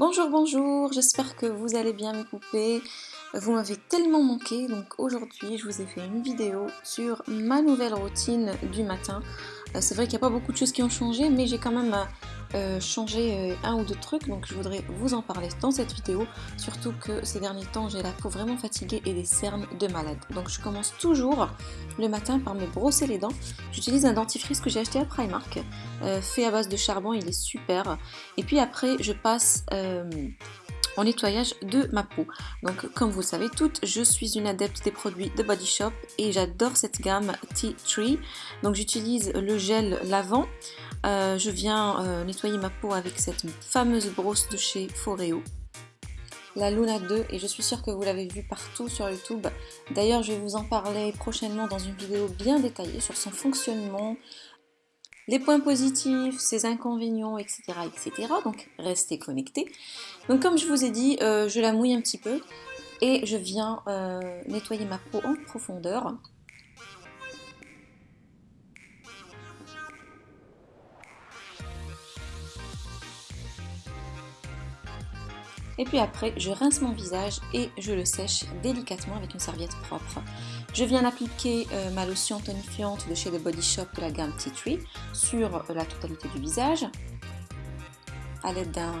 Bonjour, bonjour, j'espère que vous allez bien mes poupées. Vous m'avez tellement manqué, donc aujourd'hui je vous ai fait une vidéo sur ma nouvelle routine du matin. Euh, c'est vrai qu'il n'y a pas beaucoup de choses qui ont changé, mais j'ai quand même euh, changé euh, un ou deux trucs, donc je voudrais vous en parler dans cette vidéo. Surtout que ces derniers temps j'ai la peau vraiment fatiguée et des cernes de malade. Donc je commence toujours le matin par me brosser les dents. J'utilise un dentifrice que j'ai acheté à Primark, fait à base de charbon, il est super. Et puis après je passe en nettoyage de ma peau. Donc comme vous savez toutes, je suis une adepte des produits de Body Shop et j'adore cette gamme Tea Tree. Donc j'utilise le gel lavant. Euh, je viens euh, nettoyer ma peau avec cette fameuse brosse de chez Foreo la Luna 2 et je suis sûre que vous l'avez vu partout sur YouTube. D'ailleurs, je vais vous en parler prochainement dans une vidéo bien détaillée sur son fonctionnement, les points positifs, ses inconvénients, etc. etc. Donc restez connectés. Donc comme je vous ai dit, euh, je la mouille un petit peu et je viens nettoyer ma peau en profondeur. Et puis après, je rince mon visage et je le sèche délicatement avec une serviette propre. Je viens d'appliquer euh, ma lotion tonifiante de chez The Body Shop de la gamme Tea Tree sur euh, la totalité du visage, à l'aide d'un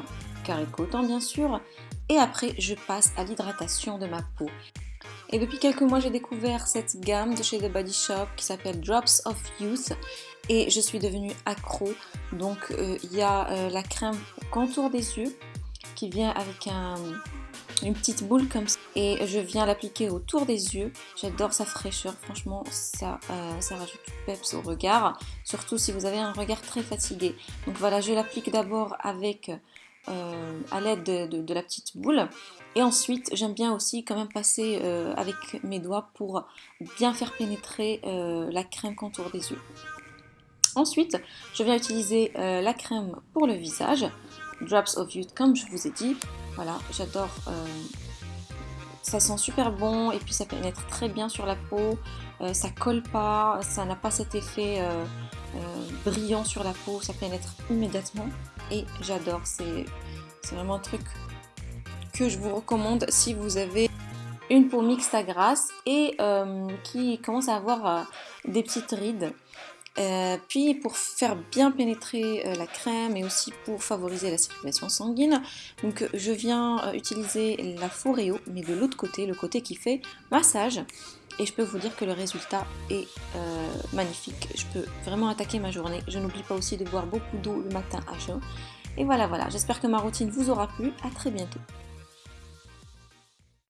carré coton bien sûr. Et après, je passe à l'hydratation de ma peau. Et depuis quelques mois, j'ai découvert cette gamme de chez The Body Shop qui s'appelle Drops of Youth et je suis devenue accro. Donc, euh, il y a la crème contour des yeux qui vient avec une petite boule comme ça. Et je viens l'appliquer autour des yeux. J'adore sa fraîcheur. Franchement ça, euh, ça rajoute du peps au regard. Surtout si vous avez un regard très fatigué. Donc voilà je l'applique d'abord avec euh, à l'aide de, la petite boule. Et ensuite j'aime bien aussi quand même passer euh, avec mes doigts pour bien faire pénétrer la crème contour des yeux. Ensuite je viens utiliser la crème pour le visage Drops of Youth, comme je vous ai dit. Voilà, j'adore. Euh, ça sent super bon et puis ça pénètre très bien sur la peau. Euh, ça colle pas, ça n'a pas cet effet euh, brillant sur la peau, ça pénètre immédiatement. Et j'adore, c'est vraiment un truc que je vous recommande si vous avez une peau mixte à grasse et qui commence à avoir des petites rides. Euh, puis pour faire bien pénétrer euh, la crème et aussi pour favoriser la circulation sanguine, je viens euh, utiliser la Foreo mais de l'autre côté, le côté qui fait massage. Et je peux vous dire que le résultat est magnifique. Je peux vraiment attaquer ma journée. Je n'oublie pas aussi de boire beaucoup d'eau le matin à jeun. Et voilà, voilà. J'espère que ma routine vous aura plu. À très bientôt.